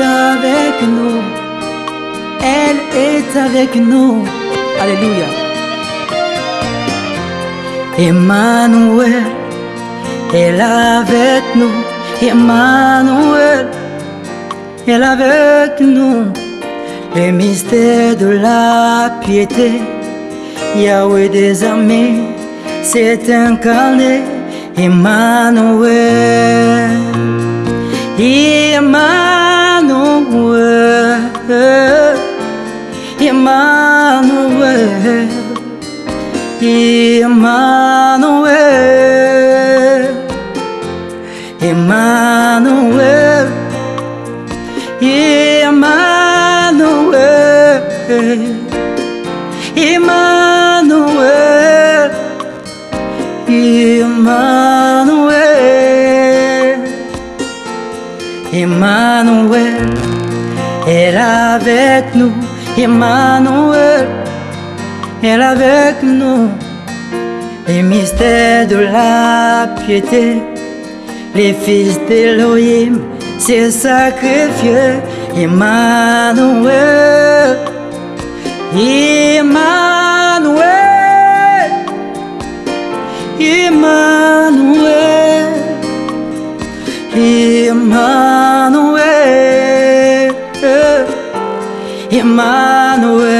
avec nous. Elle est avec nous. Alléluia. Emmanuel est avec nous. Emmanuel est avec nous. Le mystère de la piété, Yahweh des armées, s'est incarné. Emmanuel. Emmanuel. Emmanuel. Emmanuel. Emmanuel. Emmanuel. Emmanuel. Emmanuel est avec nous. Emmanuel est avec nous. Les mystères de la piété, les fils d'Elohim s'est sacrifié. Emmanuel, Emmanuel, Emmanuel, Emmanuel, Emmanuel,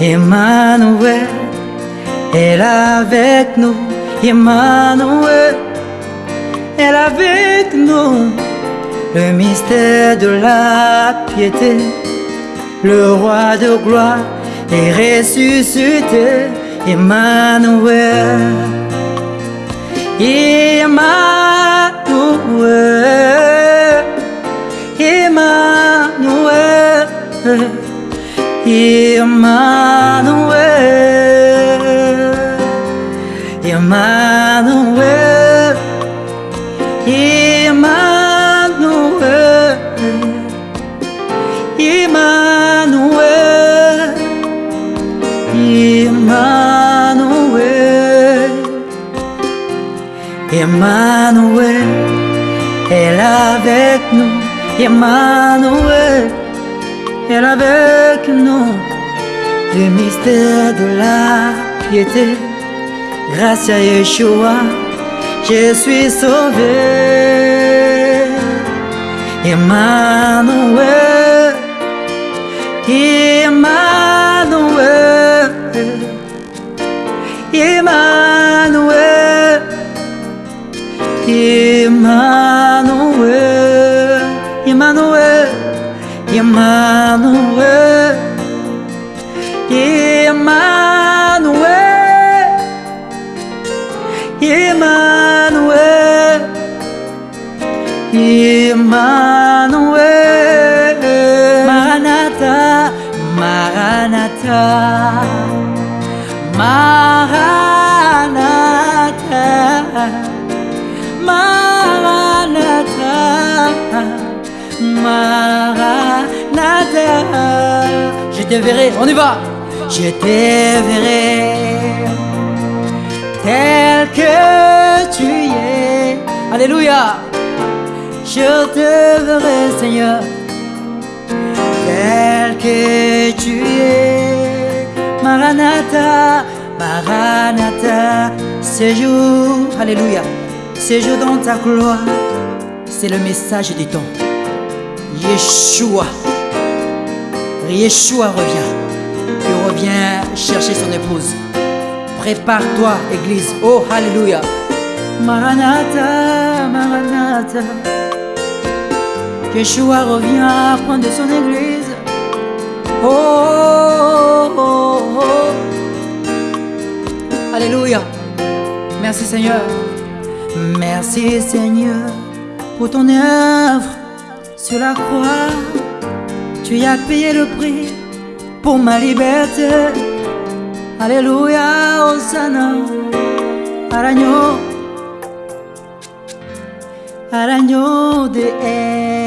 Emmanuel est avec nous. Emmanuel est avec nous. Le mystère de la piété, le roi de gloire est ressuscité. Emmanuel, Emmanuel, Yeah, a mile away Yeah, a mile away Yeah, a mile away Elle avec nous, Emmanuel, elle avec nous. Le mystère de la piété, grâce à Yeshua, je suis sauvé. Emmanuel, Emmanuel, Emmanuel, Emmanuel, Emmanuel, Emmanuel, Emmanuel, Maranatha, Maranatha, Maranatha, Maranatha, Maranatha. Je te verrai, on y va. Je te verrai tel que tu es. Alléluia. Je te verrai, Seigneur, tel que tu es. Maranatha, Maranatha, séjour, Alléluia, séjour dans ta gloire. C'est le message du temps. Yeshua, Yeshua revient. Il revient chercher son épouse. Prépare-toi, Église. Oh, Alléluia. Maranatha, Maranatha. Yeshua revient prendre son Église. Oh, oh, oh, oh. Alléluia. Merci Seigneur. Merci Seigneur pour ton œuvre sur la croix. Tu as payé le prix pour ma liberté. Alléluia, Hosanna, à à l'agneau de.